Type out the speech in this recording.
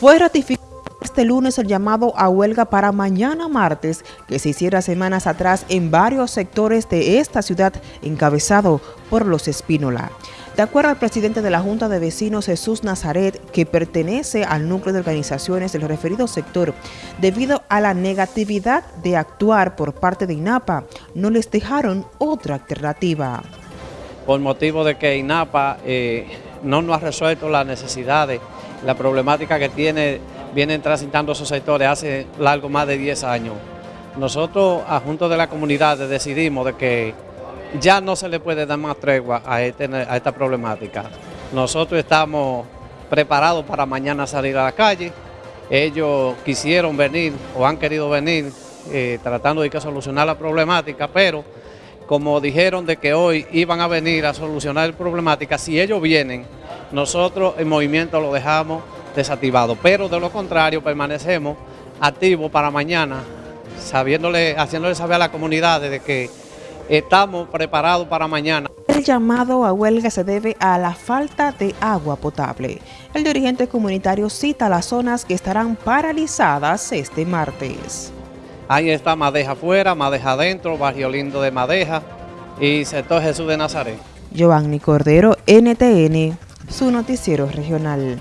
Fue ratificado este lunes el llamado a huelga para mañana martes, que se hiciera semanas atrás en varios sectores de esta ciudad, encabezado por los Espínola. De acuerdo al presidente de la Junta de Vecinos Jesús Nazaret, que pertenece al núcleo de organizaciones del referido sector, debido a la negatividad de actuar por parte de INAPA, no les dejaron otra alternativa. Por motivo de que INAPA eh, no nos ha resuelto las necesidades, la problemática que tiene vienen transitando esos sectores hace largo más de 10 años. Nosotros, a de la comunidad, decidimos de que ya no se le puede dar más tregua a, este, a esta problemática. Nosotros estamos preparados para mañana salir a la calle. Ellos quisieron venir o han querido venir eh, tratando de que solucionar la problemática, pero como dijeron de que hoy iban a venir a solucionar la problemática, si ellos vienen, nosotros el movimiento lo dejamos desactivado, pero de lo contrario permanecemos activos para mañana, sabiéndole, haciéndole saber a la comunidad de que estamos preparados para mañana. El llamado a huelga se debe a la falta de agua potable. El dirigente comunitario cita las zonas que estarán paralizadas este martes. Ahí está Madeja afuera, Madeja adentro, Barrio Lindo de Madeja y sector Jesús de Nazaret. Giovanni Cordero, NTN, su noticiero regional.